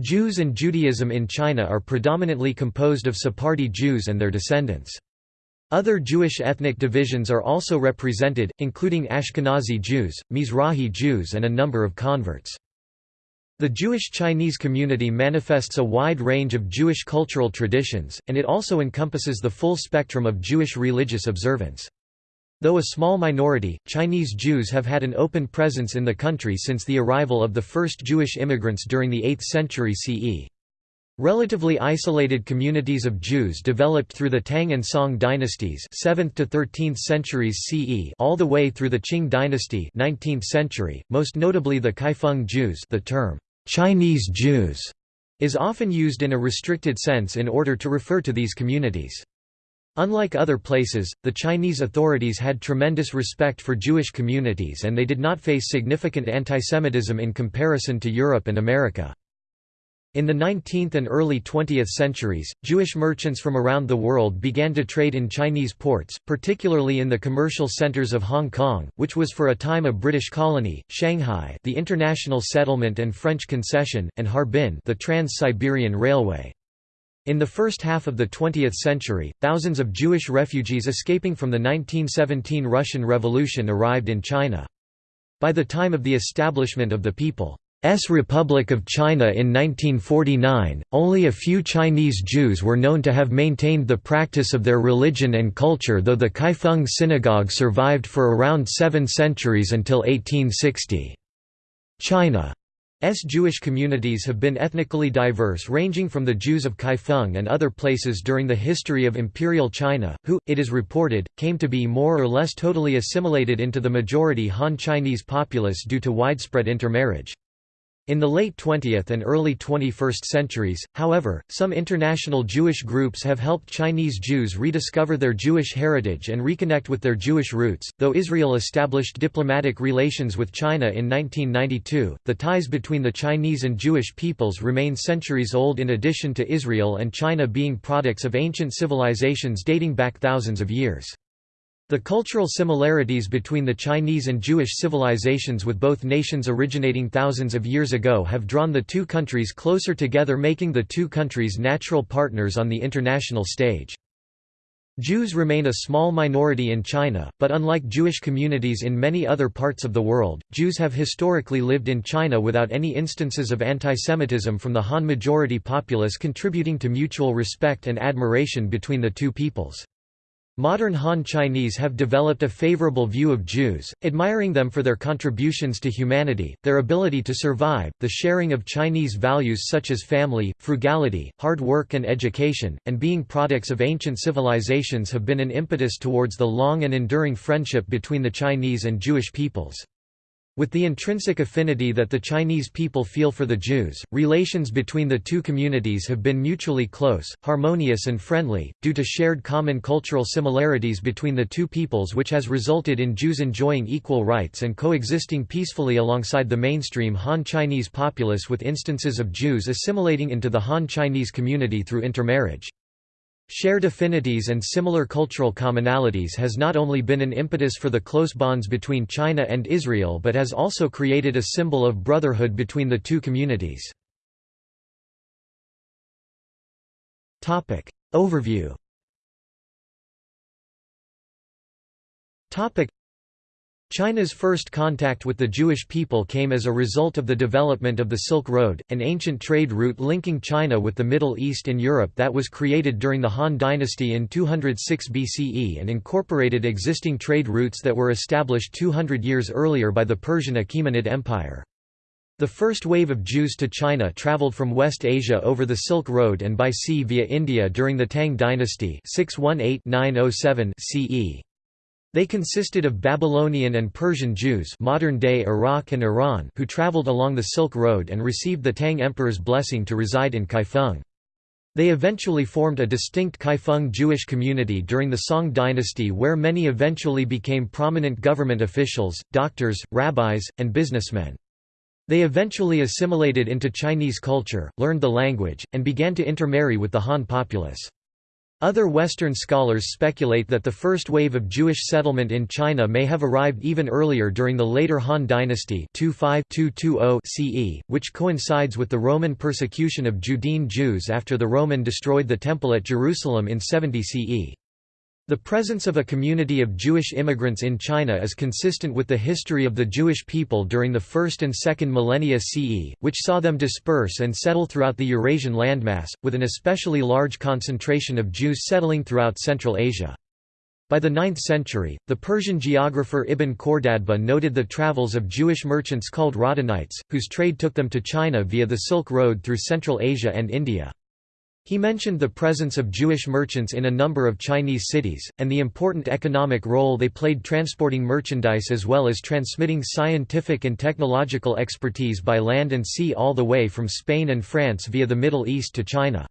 Jews and Judaism in China are predominantly composed of Sephardi Jews and their descendants. Other Jewish ethnic divisions are also represented, including Ashkenazi Jews, Mizrahi Jews and a number of converts. The Jewish Chinese community manifests a wide range of Jewish cultural traditions, and it also encompasses the full spectrum of Jewish religious observance. Though a small minority, Chinese Jews have had an open presence in the country since the arrival of the first Jewish immigrants during the 8th century CE. Relatively isolated communities of Jews developed through the Tang and Song dynasties 7th to 13th centuries CE all the way through the Qing dynasty 19th century, most notably the Kaifeng Jews the term, "'Chinese Jews' is often used in a restricted sense in order to refer to these communities. Unlike other places, the Chinese authorities had tremendous respect for Jewish communities and they did not face significant antisemitism in comparison to Europe and America. In the 19th and early 20th centuries, Jewish merchants from around the world began to trade in Chinese ports, particularly in the commercial centers of Hong Kong, which was for a time a British colony, Shanghai the international settlement and French concession, and Harbin the Trans-Siberian Railway. In the first half of the 20th century, thousands of Jewish refugees escaping from the 1917 Russian Revolution arrived in China. By the time of the establishment of the People's Republic of China in 1949, only a few Chinese Jews were known to have maintained the practice of their religion and culture though the Kaifeng Synagogue survived for around seven centuries until 1860. China Jewish communities have been ethnically diverse ranging from the Jews of Kaifeng and other places during the history of Imperial China, who, it is reported, came to be more or less totally assimilated into the majority Han Chinese populace due to widespread intermarriage. In the late 20th and early 21st centuries, however, some international Jewish groups have helped Chinese Jews rediscover their Jewish heritage and reconnect with their Jewish roots. Though Israel established diplomatic relations with China in 1992, the ties between the Chinese and Jewish peoples remain centuries old in addition to Israel and China being products of ancient civilizations dating back thousands of years. The cultural similarities between the Chinese and Jewish civilizations with both nations originating thousands of years ago have drawn the two countries closer together making the two countries natural partners on the international stage. Jews remain a small minority in China, but unlike Jewish communities in many other parts of the world, Jews have historically lived in China without any instances of antisemitism from the Han majority populace contributing to mutual respect and admiration between the two peoples. Modern Han Chinese have developed a favorable view of Jews, admiring them for their contributions to humanity, their ability to survive, the sharing of Chinese values such as family, frugality, hard work and education, and being products of ancient civilizations have been an impetus towards the long and enduring friendship between the Chinese and Jewish peoples. With the intrinsic affinity that the Chinese people feel for the Jews, relations between the two communities have been mutually close, harmonious and friendly, due to shared common cultural similarities between the two peoples which has resulted in Jews enjoying equal rights and coexisting peacefully alongside the mainstream Han Chinese populace with instances of Jews assimilating into the Han Chinese community through intermarriage. Shared affinities and similar cultural commonalities has not only been an impetus for the close bonds between China and Israel but has also created a symbol of brotherhood between the two communities. Overview China's first contact with the Jewish people came as a result of the development of the Silk Road, an ancient trade route linking China with the Middle East and Europe that was created during the Han dynasty in 206 BCE and incorporated existing trade routes that were established 200 years earlier by the Persian Achaemenid Empire. The first wave of Jews to China traveled from West Asia over the Silk Road and by sea via India during the Tang dynasty 618-907 CE. They consisted of Babylonian and Persian Jews modern-day Iraq and Iran who traveled along the Silk Road and received the Tang Emperor's blessing to reside in Kaifeng. They eventually formed a distinct Kaifeng Jewish community during the Song dynasty where many eventually became prominent government officials, doctors, rabbis, and businessmen. They eventually assimilated into Chinese culture, learned the language, and began to intermarry with the Han populace. Other Western scholars speculate that the first wave of Jewish settlement in China may have arrived even earlier during the later Han dynasty 25-220 CE, which coincides with the Roman persecution of Judean Jews after the Roman destroyed the Temple at Jerusalem in 70 CE. The presence of a community of Jewish immigrants in China is consistent with the history of the Jewish people during the first and second millennia CE, which saw them disperse and settle throughout the Eurasian landmass, with an especially large concentration of Jews settling throughout Central Asia. By the 9th century, the Persian geographer Ibn Khordadbeh noted the travels of Jewish merchants called Radhanites, whose trade took them to China via the Silk Road through Central Asia and India. He mentioned the presence of Jewish merchants in a number of Chinese cities, and the important economic role they played transporting merchandise as well as transmitting scientific and technological expertise by land and sea all the way from Spain and France via the Middle East to China.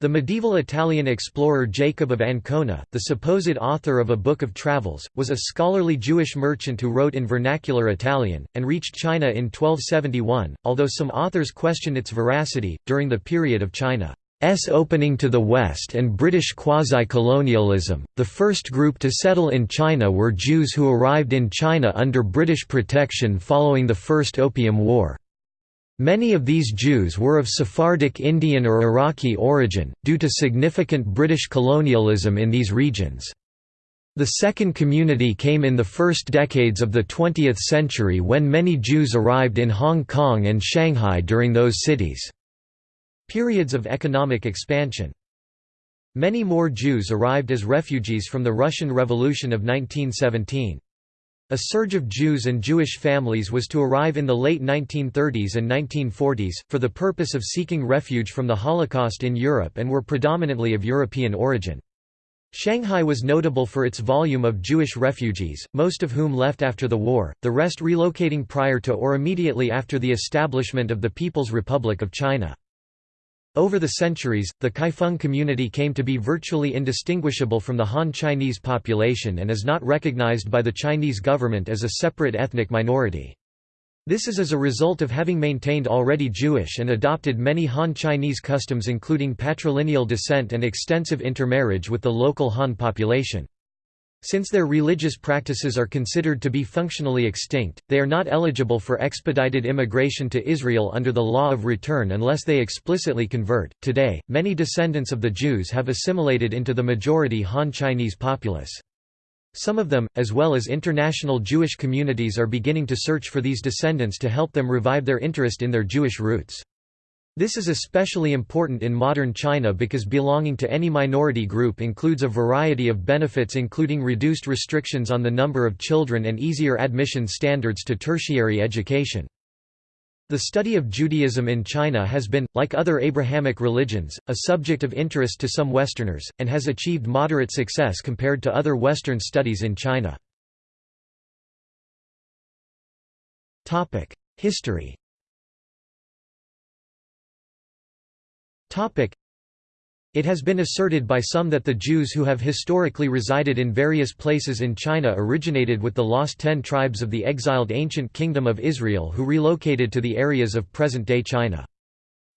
The medieval Italian explorer Jacob of Ancona, the supposed author of a book of travels, was a scholarly Jewish merchant who wrote in vernacular Italian, and reached China in 1271, although some authors question its veracity, during the period of China. S opening to the West and British quasi-colonialism. The first group to settle in China were Jews who arrived in China under British protection following the First Opium War. Many of these Jews were of Sephardic Indian or Iraqi origin, due to significant British colonialism in these regions. The second community came in the first decades of the 20th century when many Jews arrived in Hong Kong and Shanghai during those cities. Periods of economic expansion Many more Jews arrived as refugees from the Russian Revolution of 1917. A surge of Jews and Jewish families was to arrive in the late 1930s and 1940s, for the purpose of seeking refuge from the Holocaust in Europe and were predominantly of European origin. Shanghai was notable for its volume of Jewish refugees, most of whom left after the war, the rest relocating prior to or immediately after the establishment of the People's Republic of China. Over the centuries, the Kaifeng community came to be virtually indistinguishable from the Han Chinese population and is not recognized by the Chinese government as a separate ethnic minority. This is as a result of having maintained already Jewish and adopted many Han Chinese customs including patrilineal descent and extensive intermarriage with the local Han population. Since their religious practices are considered to be functionally extinct, they are not eligible for expedited immigration to Israel under the law of return unless they explicitly convert. Today, many descendants of the Jews have assimilated into the majority Han Chinese populace. Some of them, as well as international Jewish communities are beginning to search for these descendants to help them revive their interest in their Jewish roots. This is especially important in modern China because belonging to any minority group includes a variety of benefits including reduced restrictions on the number of children and easier admission standards to tertiary education. The study of Judaism in China has been, like other Abrahamic religions, a subject of interest to some Westerners, and has achieved moderate success compared to other Western studies in China. History It has been asserted by some that the Jews who have historically resided in various places in China originated with the lost ten tribes of the exiled ancient Kingdom of Israel who relocated to the areas of present-day China.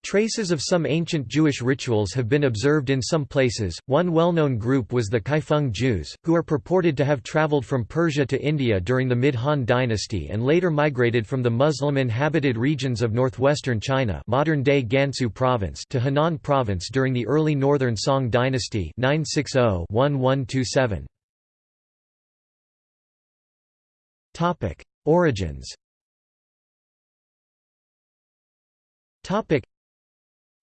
Traces of some ancient Jewish rituals have been observed in some places. One well known group was the Kaifeng Jews, who are purported to have traveled from Persia to India during the mid Han dynasty and later migrated from the Muslim inhabited regions of northwestern China modern day Gansu province to Henan province during the early northern Song dynasty 960 1127. Origins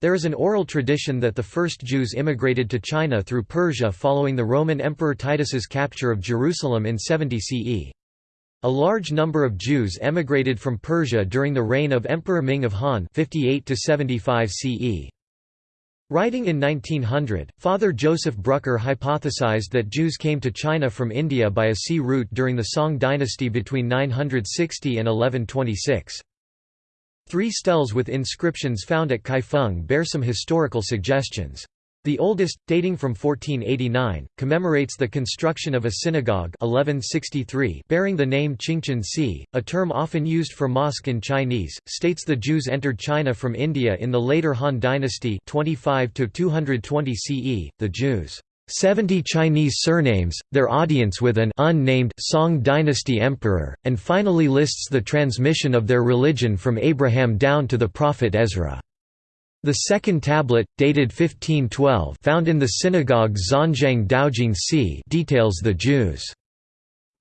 there is an oral tradition that the first Jews immigrated to China through Persia following the Roman Emperor Titus's capture of Jerusalem in 70 CE. A large number of Jews emigrated from Persia during the reign of Emperor Ming of Han 58 CE. Writing in 1900, Father Joseph Brucker hypothesized that Jews came to China from India by a sea route during the Song dynasty between 960 and 1126. Three steles with inscriptions found at Kaifeng bear some historical suggestions. The oldest, dating from 1489, commemorates the construction of a synagogue 1163 bearing the name Qingzhen Si, a term often used for mosque in Chinese, states the Jews entered China from India in the later Han dynasty 25 220 CE. The Jews 70 Chinese surnames, their audience with an unnamed Song dynasty emperor, and finally lists the transmission of their religion from Abraham down to the prophet Ezra. The second tablet, dated 1512 found in the synagogue Xuanzang Daojing Si details the Jews'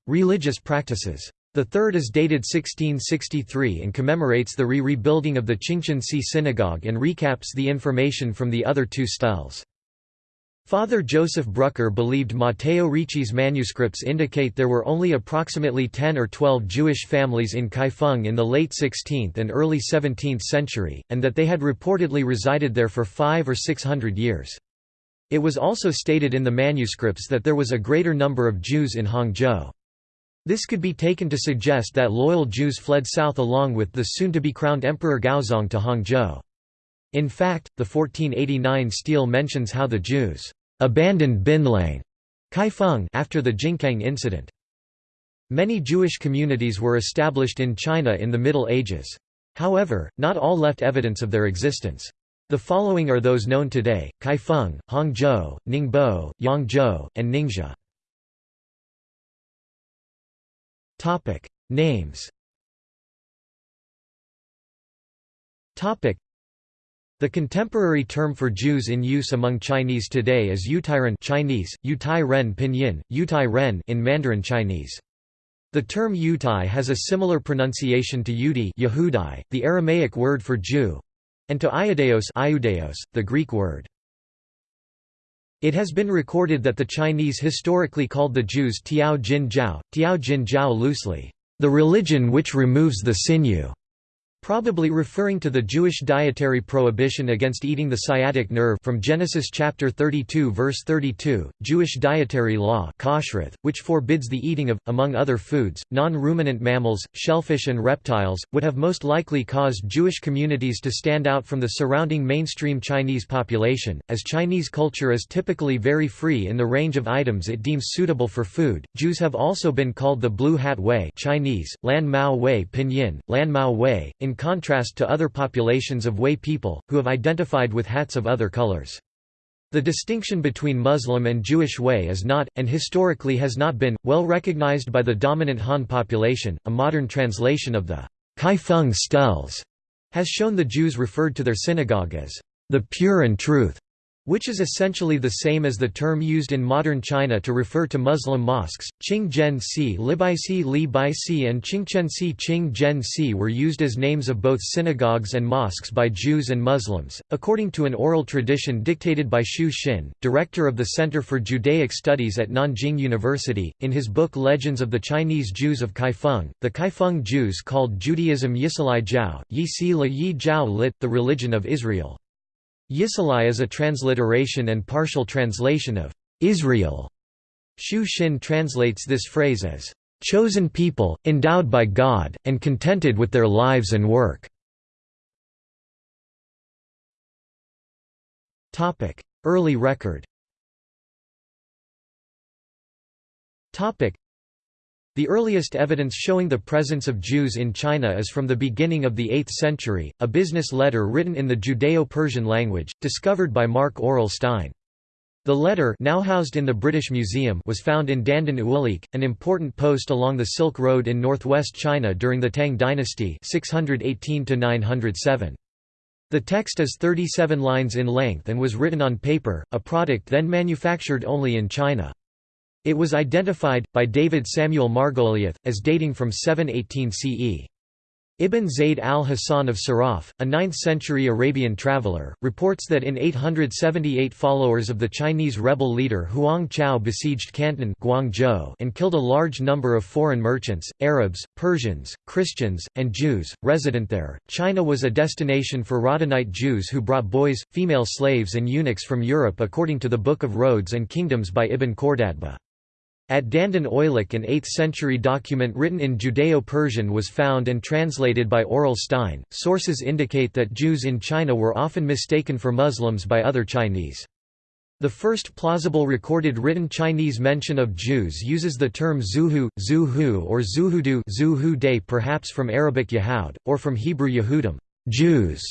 religious practices. The third is dated 1663 and commemorates the re-rebuilding of the Qingzhen Si synagogue and recaps the information from the other two steles. Father Joseph Brucker believed Matteo Ricci's manuscripts indicate there were only approximately 10 or 12 Jewish families in Kaifeng in the late 16th and early 17th century, and that they had reportedly resided there for five or six hundred years. It was also stated in the manuscripts that there was a greater number of Jews in Hangzhou. This could be taken to suggest that loyal Jews fled south along with the soon-to-be crowned Emperor Gaozong to Hangzhou. In fact, the 1489 stele mentions how the Jews abandoned Bianliang Kaifeng after the Jingkang incident. Many Jewish communities were established in China in the Middle Ages. However, not all left evidence of their existence. The following are those known today, Kaifeng, Hangzhou, Ningbo, Yangzhou, and Ningxia. Names the contemporary term for Jews in use among Chinese today is Yutairen Chinese, Yutai Ren Pinyin, Yutai Ren in Mandarin Chinese. The term Yutai has a similar pronunciation to Yudi Yehudai, the Aramaic word for Jew, and to Iudeos, Iudeos the Greek word. It has been recorded that the Chinese historically called the Jews Tiao Jin Tiao Jin Jiao loosely, the religion which removes the sinew. Probably referring to the Jewish dietary prohibition against eating the sciatic nerve from Genesis chapter 32 verse 32, Jewish dietary law which forbids the eating of, among other foods, non-ruminant mammals, shellfish and reptiles, would have most likely caused Jewish communities to stand out from the surrounding mainstream Chinese population. As Chinese culture is typically very free in the range of items it deems suitable for food, Jews have also been called the Blue Hat Way Chinese, Lan Mao Wei Pinyin, Lan Mao Wei, in in contrast to other populations of Hui people, who have identified with hats of other colors. The distinction between Muslim and Jewish Hui is not, and historically has not been, well recognized by the dominant Han population. A modern translation of the Kaifeng steles has shown the Jews referred to their synagogue as the pure and truth which is essentially the same as the term used in modern China to refer to Muslim mosques. Qing Zhen Si Libaisi Li Bai Si and Qing Zhen Si were used as names of both synagogues and mosques by Jews and Muslims, according to an oral tradition dictated by Xu Xin, director of the Center for Judaic Studies at Nanjing University. In his book Legends of the Chinese Jews of Kaifeng, the Kaifeng Jews called Judaism Yisilai Jiao, Yi Si La Yi Jiao lit, the religion of Israel. Yisalai is a transliteration and partial translation of Israel. Xu Xin translates this phrase as chosen people, endowed by God, and contented with their lives and work. Early record the earliest evidence showing the presence of Jews in China is from the beginning of the 8th century, a business letter written in the Judeo-Persian language, discovered by Marc Aurel Stein. The letter now housed in the British Museum was found in Dandan Oilik, an important post along the Silk Road in northwest China during the Tang dynasty 618 -907. The text is 37 lines in length and was written on paper, a product then manufactured only in China. It was identified, by David Samuel Margoliouth, as dating from 718 CE. Ibn Zayd al-Hasan of Siraf, a 9th-century Arabian traveller, reports that in 878 followers of the Chinese rebel leader Huang Chao besieged Canton Guangzhou and killed a large number of foreign merchants, Arabs, Persians, Christians, and Jews, resident there. China was a destination for Radhanite Jews who brought boys, female slaves and eunuchs from Europe according to the Book of Roads and Kingdoms by Ibn Khordadbeh. At Dandan Oilik an 8th-century document written in Judeo-Persian was found and translated by Aurel Stein. Sources indicate that Jews in China were often mistaken for Muslims by other Chinese. The first plausible recorded written Chinese mention of Jews uses the term Zuhu, Zuhu or Zuhudu Zuhu perhaps from Arabic Yahud, or from Hebrew Yehudim Jews",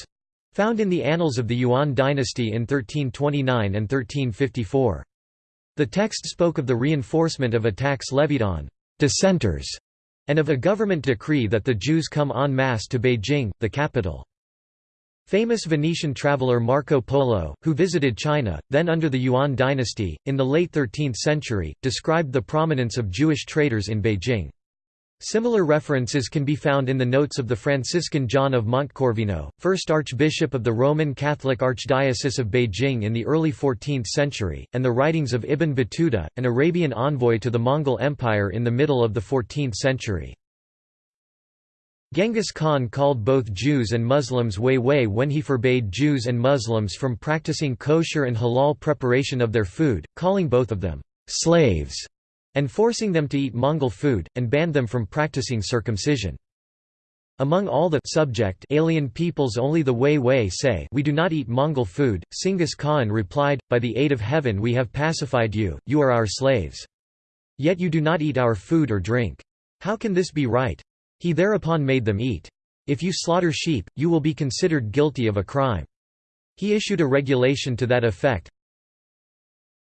found in the annals of the Yuan dynasty in 1329 and 1354. The text spoke of the reinforcement of attacks levied on «dissenters» and of a government decree that the Jews come en masse to Beijing, the capital. Famous Venetian traveller Marco Polo, who visited China, then under the Yuan dynasty, in the late 13th century, described the prominence of Jewish traders in Beijing. Similar references can be found in the notes of the Franciscan John of Montecorvino, first Archbishop of the Roman Catholic Archdiocese of Beijing in the early 14th century, and the writings of Ibn Battuta, an Arabian envoy to the Mongol Empire in the middle of the 14th century. Genghis Khan called both Jews and Muslims Wei Wei when he forbade Jews and Muslims from practicing kosher and halal preparation of their food, calling both of them slaves and forcing them to eat Mongol food, and banned them from practicing circumcision. Among all the subject alien peoples only the Wei Wei say we do not eat Mongol food, Chinggis Khan replied, by the aid of heaven we have pacified you, you are our slaves. Yet you do not eat our food or drink. How can this be right? He thereupon made them eat. If you slaughter sheep, you will be considered guilty of a crime. He issued a regulation to that effect,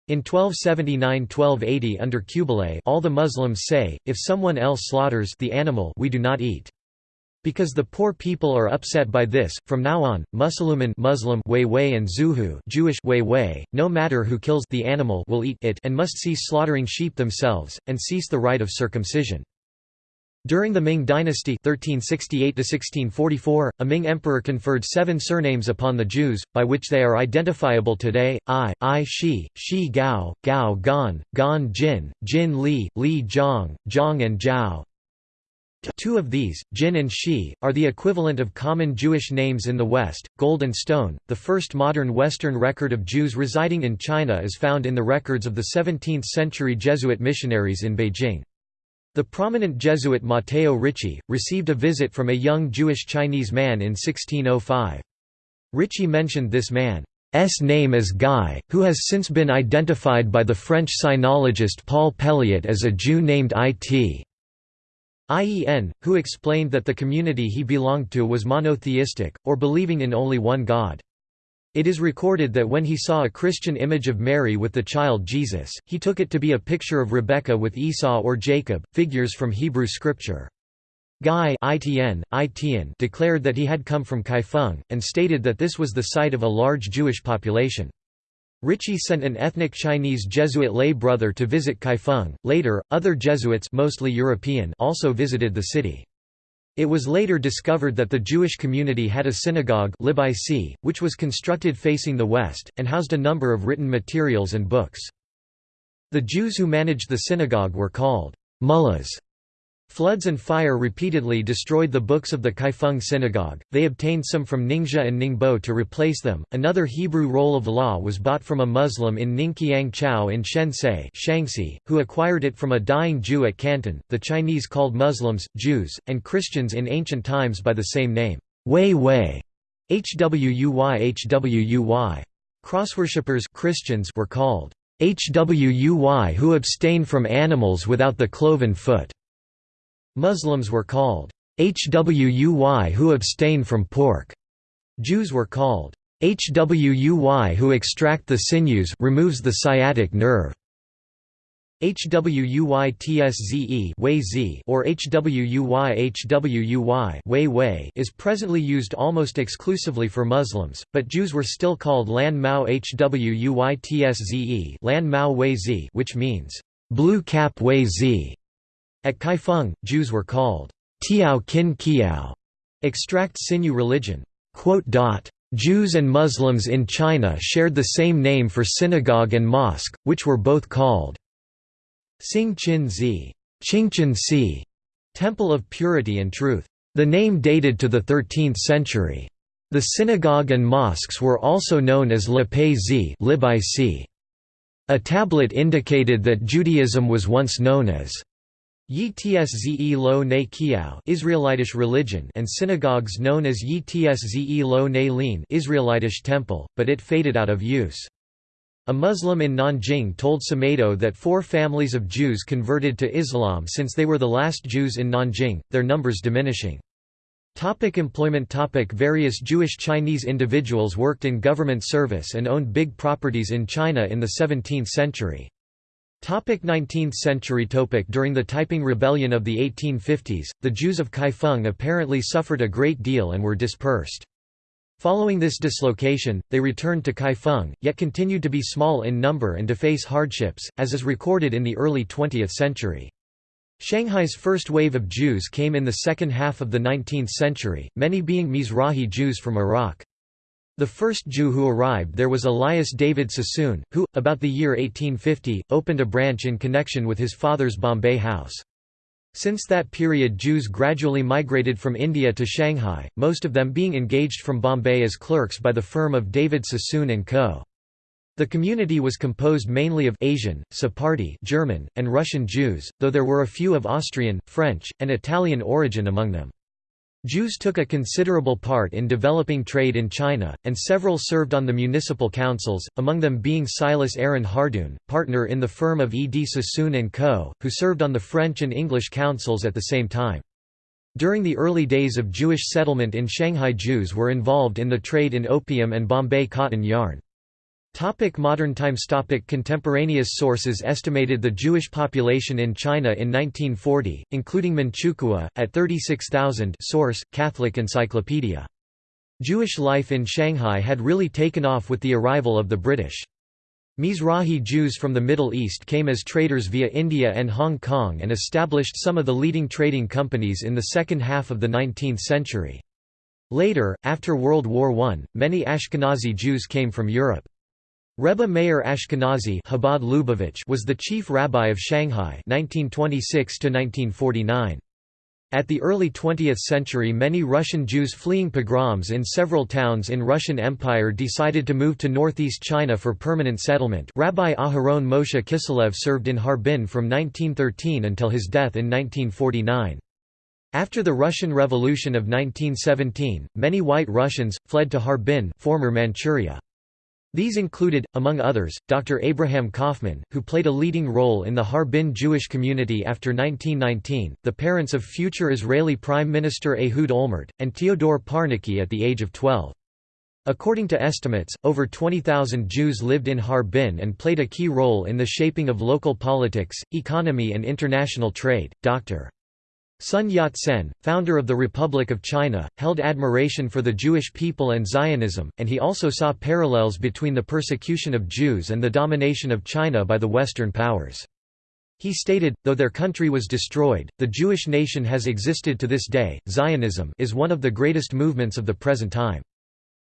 in 1279–1280 under Kublai all the Muslims say, if someone else slaughters the animal we do not eat. Because the poor people are upset by this, from now on, Musliman Muslim Wei and Zuhu Jewish Wei no matter who kills the animal will eat it and must cease slaughtering sheep themselves, and cease the rite of circumcision. During the Ming dynasty 1368 a Ming emperor conferred seven surnames upon the Jews, by which they are identifiable today, I, I Shi, Shi Gao, Gao Gan, Gan Jin, Jin Li, Li Zhang, Zhang and Zhao. Two of these, Jin and Shi, are the equivalent of common Jewish names in the West. Gold and stone, the first modern Western record of Jews residing in China is found in the records of the 17th century Jesuit missionaries in Beijing. The prominent Jesuit Matteo Ricci, received a visit from a young Jewish Chinese man in 1605. Ricci mentioned this man's name as Guy, who has since been identified by the French sinologist Paul Pelliot as a Jew named It. IEN, who explained that the community he belonged to was monotheistic, or believing in only one God. It is recorded that when he saw a Christian image of Mary with the child Jesus, he took it to be a picture of Rebekah with Esau or Jacob, figures from Hebrew scripture. Guy ITN, ITN declared that he had come from Kaifeng, and stated that this was the site of a large Jewish population. Ricci sent an ethnic Chinese Jesuit lay brother to visit Kaifeng. Later, other Jesuits mostly European also visited the city. It was later discovered that the Jewish community had a synagogue which was constructed facing the west, and housed a number of written materials and books. The Jews who managed the synagogue were called mullahs. Floods and fire repeatedly destroyed the books of the Kaifeng synagogue. They obtained some from Ningxia and Ningbo to replace them. Another Hebrew roll of law was bought from a Muslim in Ningqiang Chao in Shensei, who acquired it from a dying Jew at Canton. The Chinese called Muslims, Jews, and Christians in ancient times by the same name, Wei Wei, Hwuy Hwuy. Crossworshippers Christians were called Hwuy who abstain from animals without the cloven foot. Muslims were called Hwuy who abstain from pork. Jews were called Hwuy who extract the sinews removes the sciatic nerve. HWUYTSZE or HWUY HWUY is presently used almost exclusively for Muslims, but Jews were still called Lan Mao HWUYTSZE which means blue cap Wei. At Kaifeng, Jews were called Tiao Kin Kiao, extract sinew religion. Jews and Muslims in China shared the same name for synagogue and mosque, which were both called Xing Qin Zi, Si, Temple of Purity and Truth. The name dated to the 13th century. The synagogue and mosques were also known as Lipai Zi A tablet indicated that Judaism was once known as Yi Lo Ne Kiao Israelitish religion and synagogues known as Yi Lo Ne Lin Israelitish temple, but it faded out of use. A Muslim in Nanjing told Semedo that four families of Jews converted to Islam since they were the last Jews in Nanjing, their numbers diminishing. Topic employment topic Various Jewish Chinese individuals worked in government service and owned big properties in China in the 17th century. Topic 19th century Topic During the Taiping Rebellion of the 1850s, the Jews of Kaifeng apparently suffered a great deal and were dispersed. Following this dislocation, they returned to Kaifeng, yet continued to be small in number and to face hardships, as is recorded in the early 20th century. Shanghai's first wave of Jews came in the second half of the 19th century, many being Mizrahi Jews from Iraq. The first Jew who arrived there was Elias David Sassoon, who, about the year 1850, opened a branch in connection with his father's Bombay house. Since that period Jews gradually migrated from India to Shanghai, most of them being engaged from Bombay as clerks by the firm of David Sassoon & Co. The community was composed mainly of Asian, Sephardi German, and Russian Jews, though there were a few of Austrian, French, and Italian origin among them. Jews took a considerable part in developing trade in China, and several served on the municipal councils, among them being Silas Aaron Hardoon, partner in the firm of E. D. Sassoon & Co., who served on the French and English councils at the same time. During the early days of Jewish settlement in Shanghai Jews were involved in the trade in opium and Bombay cotton yarn. Topic modern times topic Contemporaneous sources estimated the Jewish population in China in 1940, including Manchukuo, at 36,000 source, Catholic Encyclopedia. Jewish life in Shanghai had really taken off with the arrival of the British. Mizrahi Jews from the Middle East came as traders via India and Hong Kong and established some of the leading trading companies in the second half of the 19th century. Later, after World War I, many Ashkenazi Jews came from Europe. Rebbe Meir Ashkenazi Chabad Lubavitch was the chief rabbi of Shanghai 1926 At the early 20th century many Russian Jews fleeing pogroms in several towns in Russian Empire decided to move to northeast China for permanent settlement Rabbi Aharon Moshe Kiselev served in Harbin from 1913 until his death in 1949. After the Russian Revolution of 1917, many white Russians, fled to Harbin former Manchuria. These included, among others, Dr. Abraham Kaufman, who played a leading role in the Harbin Jewish community after 1919, the parents of future Israeli Prime Minister Ehud Olmert, and Teodor Parnicki at the age of 12. According to estimates, over 20,000 Jews lived in Harbin and played a key role in the shaping of local politics, economy and international trade. Dr. Sun Yat-sen, founder of the Republic of China, held admiration for the Jewish people and Zionism, and he also saw parallels between the persecution of Jews and the domination of China by the Western powers. He stated, though their country was destroyed, the Jewish nation has existed to this day. Zionism is one of the greatest movements of the present time.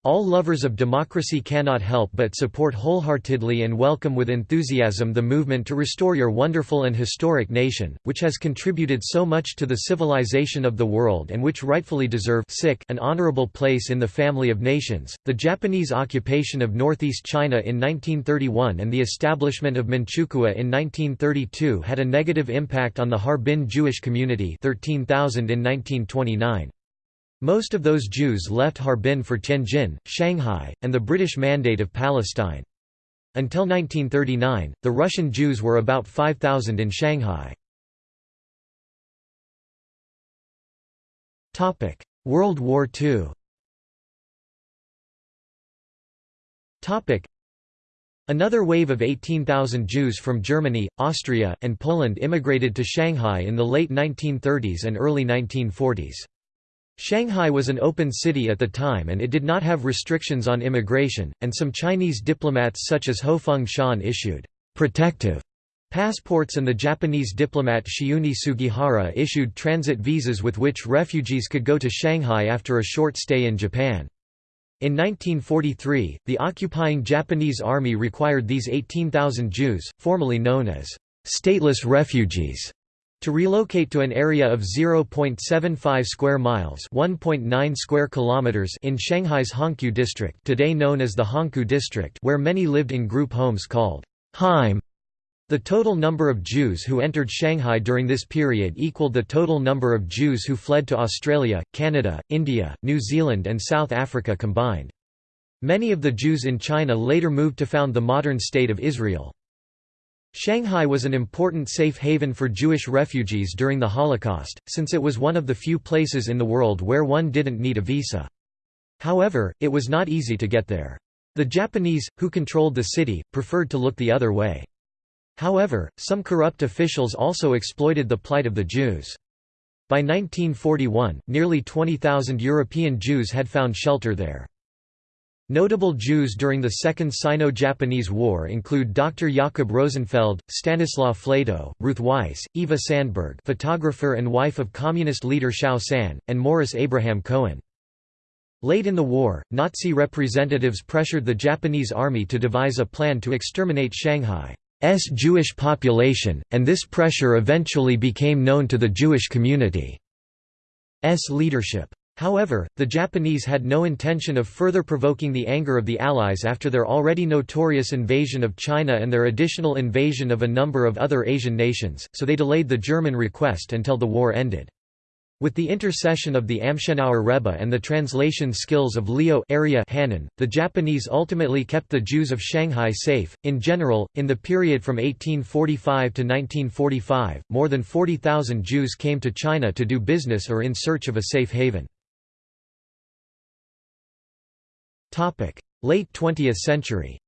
All lovers of democracy cannot help but support wholeheartedly and welcome with enthusiasm the movement to restore your wonderful and historic nation, which has contributed so much to the civilization of the world and which rightfully deserve an honorable place in the family of nations. The Japanese occupation of northeast China in 1931 and the establishment of Manchukuo in 1932 had a negative impact on the Harbin Jewish community 13,000 in 1929. Most of those Jews left Harbin for Tianjin, Shanghai, and the British Mandate of Palestine. Until 1939, the Russian Jews were about 5,000 in Shanghai. World War II Another wave of 18,000 Jews from Germany, Austria, and Poland immigrated to Shanghai in the late 1930s and early 1940s. Shanghai was an open city at the time and it did not have restrictions on immigration, and some Chinese diplomats such as Ho Feng-Shan issued «protective» passports and the Japanese diplomat Chiune Sugihara issued transit visas with which refugees could go to Shanghai after a short stay in Japan. In 1943, the occupying Japanese army required these 18,000 Jews, formerly known as «stateless refugees», to relocate to an area of 0.75 square miles, 1.9 square kilometers in Shanghai's Hongkou district, today known as the Hongkou district, where many lived in group homes called Heim. The total number of Jews who entered Shanghai during this period equaled the total number of Jews who fled to Australia, Canada, India, New Zealand and South Africa combined. Many of the Jews in China later moved to found the modern State of Israel. Shanghai was an important safe haven for Jewish refugees during the Holocaust, since it was one of the few places in the world where one didn't need a visa. However, it was not easy to get there. The Japanese, who controlled the city, preferred to look the other way. However, some corrupt officials also exploited the plight of the Jews. By 1941, nearly 20,000 European Jews had found shelter there. Notable Jews during the Second Sino-Japanese War include Dr. Jakob Rosenfeld, Stanislaw Flato, Ruth Weiss, Eva Sandberg photographer and wife of communist leader Xiao San, and Morris Abraham Cohen. Late in the war, Nazi representatives pressured the Japanese army to devise a plan to exterminate Shanghai's Jewish population, and this pressure eventually became known to the Jewish community's leadership. However, the Japanese had no intention of further provoking the anger of the Allies after their already notorious invasion of China and their additional invasion of a number of other Asian nations, so they delayed the German request until the war ended. With the intercession of the Amshinover Rebbe and the translation skills of Leo Area the Japanese ultimately kept the Jews of Shanghai safe. In general, in the period from 1845 to 1945, more than 40,000 Jews came to China to do business or in search of a safe haven. Late 20th century.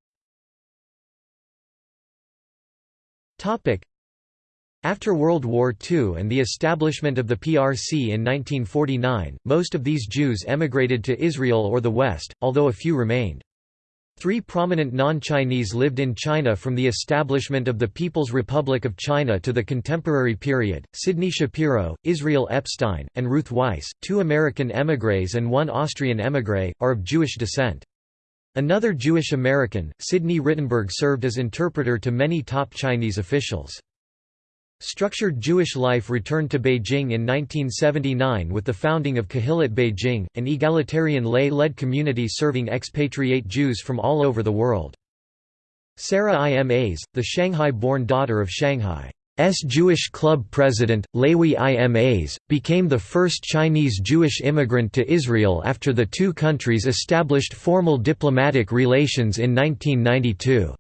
After World War II and the establishment of the PRC in 1949, most of these Jews emigrated to Israel or the West, although a few remained. Three prominent non-Chinese lived in China from the establishment of the People's Republic of China to the contemporary period, Sidney Shapiro, Israel Epstein, and Ruth Weiss, two American émigrés and one Austrian émigré, are of Jewish descent. Another Jewish American, Sidney Rittenberg served as interpreter to many top Chinese officials. Structured Jewish life returned to Beijing in 1979 with the founding of Kehillat Beijing, an egalitarian lay-led community serving expatriate Jews from all over the world. Sarah Imas, the Shanghai-born daughter of Shanghai's Jewish Club president, Lewi Imas, became the first Chinese Jewish immigrant to Israel after the two countries established formal diplomatic relations in 1992.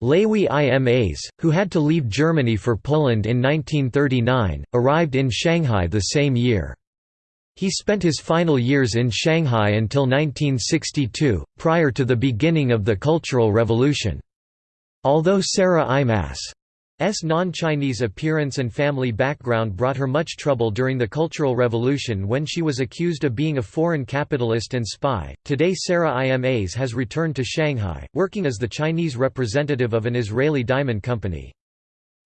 Lewi Imas, who had to leave Germany for Poland in 1939, arrived in Shanghai the same year. He spent his final years in Shanghai until 1962, prior to the beginning of the Cultural Revolution. Although Sarah Imas S. non-Chinese appearance and family background brought her much trouble during the Cultural Revolution when she was accused of being a foreign capitalist and spy. Today Sarah Imas has returned to Shanghai, working as the Chinese representative of an Israeli diamond company.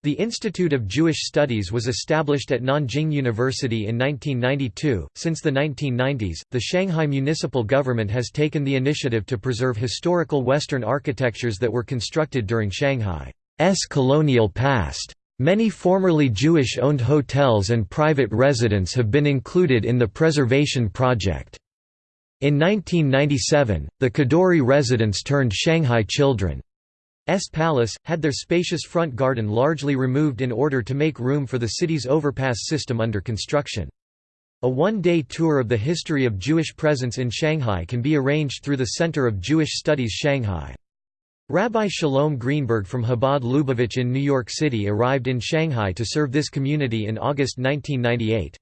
The Institute of Jewish Studies was established at Nanjing University in 1992. Since the 1990s, the Shanghai municipal government has taken the initiative to preserve historical Western architectures that were constructed during Shanghai. S colonial past. Many formerly Jewish-owned hotels and private residents have been included in the preservation project. In 1997, the Kadoorie residents turned Shanghai Children's Palace, had their spacious front garden largely removed in order to make room for the city's overpass system under construction. A one-day tour of the history of Jewish presence in Shanghai can be arranged through the Center of Jewish Studies Shanghai. Rabbi Shalom Greenberg from Chabad Lubavitch in New York City arrived in Shanghai to serve this community in August 1998.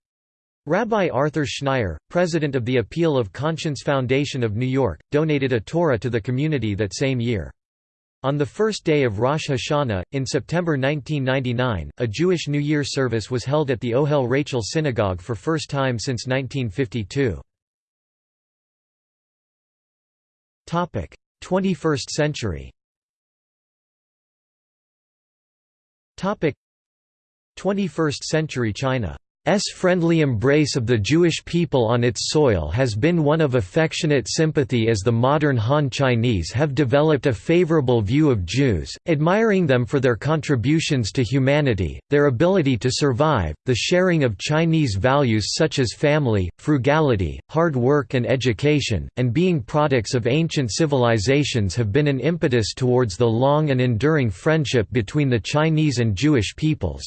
Rabbi Arthur Schneier, president of the Appeal of Conscience Foundation of New York, donated a Torah to the community that same year. On the first day of Rosh Hashanah, in September 1999, a Jewish New Year service was held at the Ohel Rachel Synagogue for first time since 1952. 21st century. 21st century China S friendly embrace of the Jewish people on its soil has been one of affectionate sympathy as the modern Han Chinese have developed a favorable view of Jews, admiring them for their contributions to humanity, their ability to survive, the sharing of Chinese values such as family, frugality, hard work and education, and being products of ancient civilizations have been an impetus towards the long and enduring friendship between the Chinese and Jewish peoples.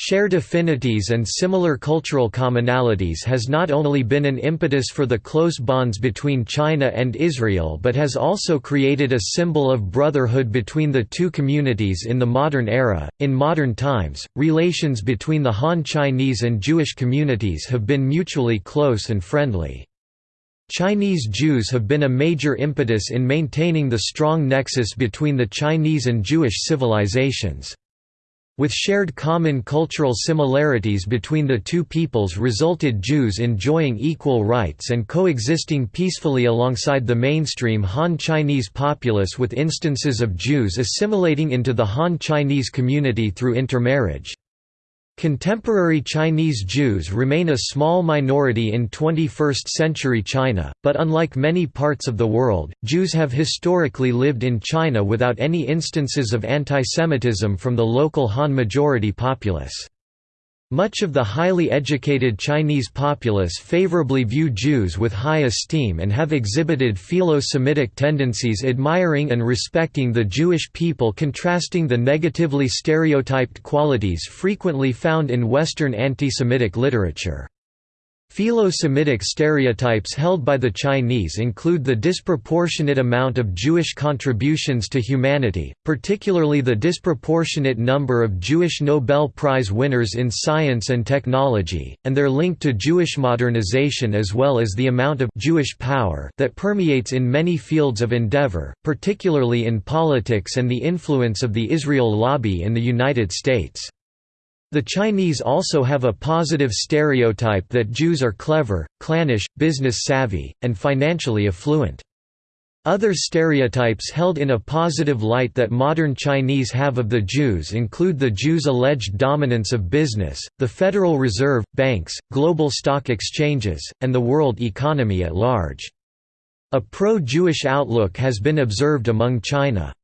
Shared affinities and similar cultural commonalities has not only been an impetus for the close bonds between China and Israel but has also created a symbol of brotherhood between the two communities in the modern era. In modern times, relations between the Han Chinese and Jewish communities have been mutually close and friendly. Chinese Jews have been a major impetus in maintaining the strong nexus between the Chinese and Jewish civilizations. With shared common cultural similarities between the two peoples resulted Jews enjoying equal rights and coexisting peacefully alongside the mainstream Han Chinese populace with instances of Jews assimilating into the Han Chinese community through intermarriage. Contemporary Chinese Jews remain a small minority in 21st-century China, but unlike many parts of the world, Jews have historically lived in China without any instances of antisemitism from the local Han majority populace. Much of the highly educated Chinese populace favorably view Jews with high esteem and have exhibited philo-Semitic tendencies admiring and respecting the Jewish people contrasting the negatively stereotyped qualities frequently found in Western anti-Semitic literature. Philo-Semitic stereotypes held by the Chinese include the disproportionate amount of Jewish contributions to humanity, particularly the disproportionate number of Jewish Nobel Prize winners in science and technology, and their link to Jewish modernization as well as the amount of Jewish power that permeates in many fields of endeavor, particularly in politics and the influence of the Israel lobby in the United States. The Chinese also have a positive stereotype that Jews are clever, clannish, business-savvy, and financially affluent. Other stereotypes held in a positive light that modern Chinese have of the Jews include the Jews' alleged dominance of business, the Federal Reserve, banks, global stock exchanges, and the world economy at large. A pro-Jewish outlook has been observed among China.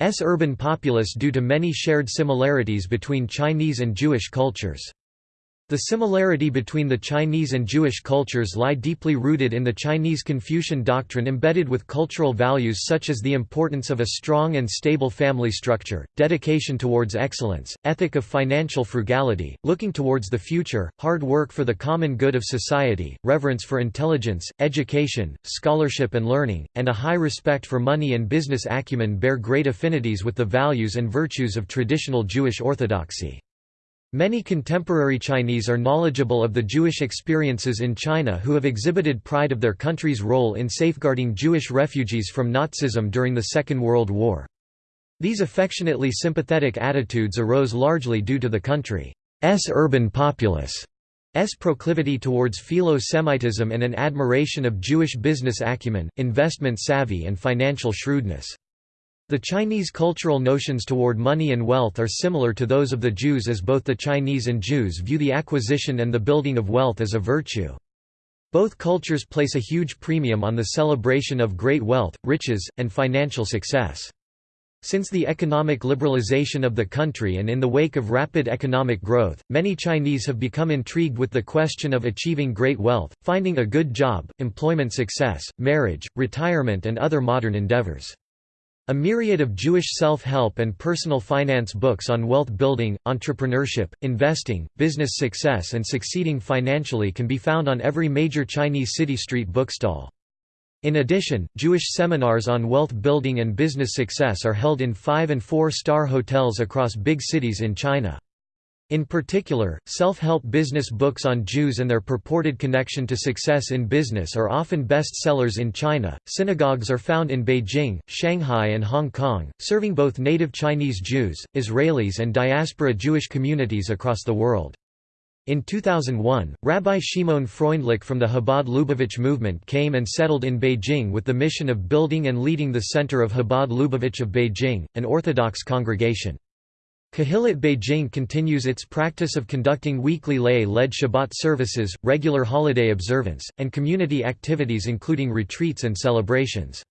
S urban populace due to many shared similarities between Chinese and Jewish cultures. The similarity between the Chinese and Jewish cultures lie deeply rooted in the Chinese Confucian doctrine embedded with cultural values such as the importance of a strong and stable family structure, dedication towards excellence, ethic of financial frugality, looking towards the future, hard work for the common good of society, reverence for intelligence, education, scholarship and learning, and a high respect for money and business acumen bear great affinities with the values and virtues of traditional Jewish orthodoxy. Many contemporary Chinese are knowledgeable of the Jewish experiences in China who have exhibited pride of their country's role in safeguarding Jewish refugees from Nazism during the Second World War. These affectionately sympathetic attitudes arose largely due to the country's urban populace. S proclivity towards philo-Semitism and an admiration of Jewish business acumen, investment savvy and financial shrewdness. The Chinese cultural notions toward money and wealth are similar to those of the Jews as both the Chinese and Jews view the acquisition and the building of wealth as a virtue. Both cultures place a huge premium on the celebration of great wealth, riches, and financial success. Since the economic liberalization of the country and in the wake of rapid economic growth, many Chinese have become intrigued with the question of achieving great wealth, finding a good job, employment success, marriage, retirement and other modern endeavors. A myriad of Jewish self-help and personal finance books on wealth building, entrepreneurship, investing, business success and succeeding financially can be found on every major Chinese city street bookstall. In addition, Jewish seminars on wealth building and business success are held in five- and four-star hotels across big cities in China. In particular, self-help business books on Jews and their purported connection to success in business are often best-sellers in China. Synagogues are found in Beijing, Shanghai and Hong Kong, serving both native Chinese Jews, Israelis and diaspora Jewish communities across the world. In 2001, Rabbi Shimon Freundlich from the Chabad Lubavitch movement came and settled in Beijing with the mission of building and leading the Center of Chabad Lubavitch of Beijing, an Orthodox congregation. Kehillat Beijing continues its practice of conducting weekly lay-led Shabbat services, regular holiday observance, and community activities including retreats and celebrations.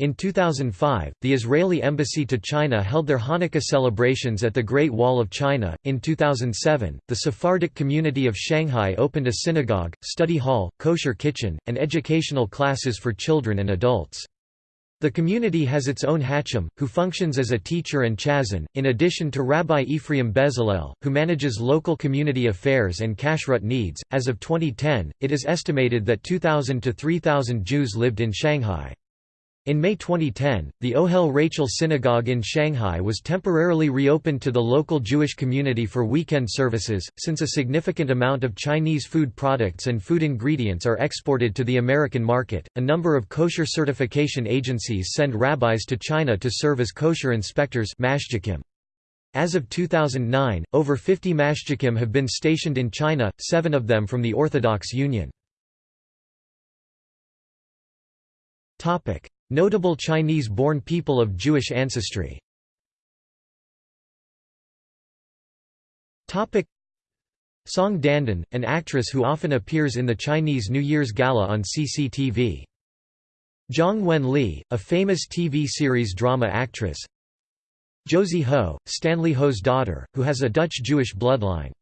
In 2005, the Israeli embassy to China held their Hanukkah celebrations at the Great Wall of China. In 2007, the Sephardic community of Shanghai opened a synagogue, study hall, kosher kitchen, and educational classes for children and adults. The community has its own Hacham, who functions as a teacher and chazan, in addition to Rabbi Ephraim Bezalel, who manages local community affairs and kashrut needs. As of 2010, it is estimated that 2,000 to 3,000 Jews lived in Shanghai. In May 2010, the Ohel Rachel Synagogue in Shanghai was temporarily reopened to the local Jewish community for weekend services, since a significant amount of Chinese food products and food ingredients are exported to the American market. A number of kosher certification agencies send rabbis to China to serve as kosher inspectors. As of 2009, over 50 mashgiachim have been stationed in China, seven of them from the Orthodox Union. Notable Chinese-born people of Jewish ancestry Song Dandan, an actress who often appears in the Chinese New Year's Gala on CCTV. Zhang Wenli, a famous TV series drama actress Josie Ho, Stanley Ho's daughter, who has a Dutch-Jewish bloodline.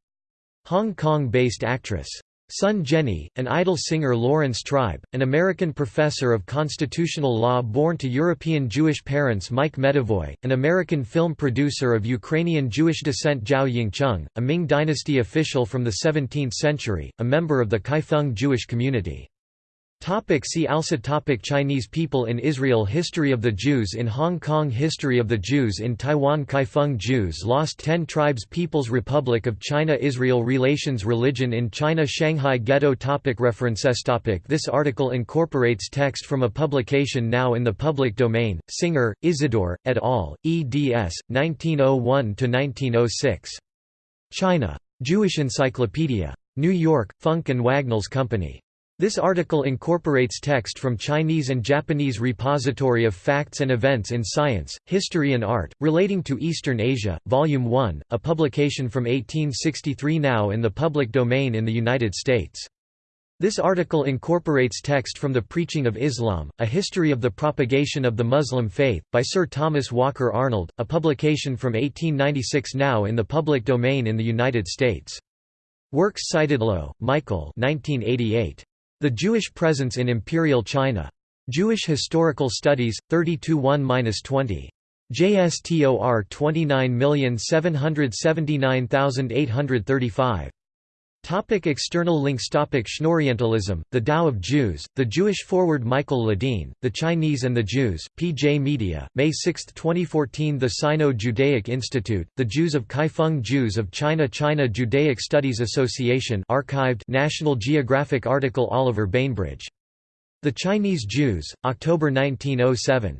Hong Kong-based actress Sun Jenny, an idol singer Laurence Tribe, an American professor of constitutional law born to European Jewish parents Mike Medavoy, an American film producer of Ukrainian Jewish descent Zhao Yingcheng, a Ming dynasty official from the 17th century, a member of the Kaifeng Jewish community. Topic see also topic Chinese people in Israel History of the Jews in Hong Kong History of the Jews in Taiwan Kaifeng Jews Lost Ten Tribes People's Republic of China Israel Relations Religion in China Shanghai Ghetto topic References topic This article incorporates text from a publication now in the public domain, Singer, Isidore, et al., eds. 1901–1906. China. Jewish Encyclopedia. New York, Funk Wagnalls Company. This article incorporates text from Chinese and Japanese Repository of Facts and Events in Science, History and Art, relating to Eastern Asia, Volume 1, a publication from 1863 now in the public domain in the United States. This article incorporates text from The Preaching of Islam, A History of the Propagation of the Muslim Faith, by Sir Thomas Walker Arnold, a publication from 1896 now in the public domain in the United States. Works cited Low, Michael 1988. The Jewish Presence in Imperial China. Jewish Historical Studies, 32 1–20. JSTOR 29779835. Topic external links Topic Schnorrientalism, The Tao of Jews, The Jewish Forward Michael Ledeen, The Chinese and the Jews, PJ Media, May 6, 2014 The Sino-Judaic Institute, The Jews of Kaifeng Jews of China China Judaic Studies Association archived National Geographic article Oliver Bainbridge. The Chinese Jews, October 1907.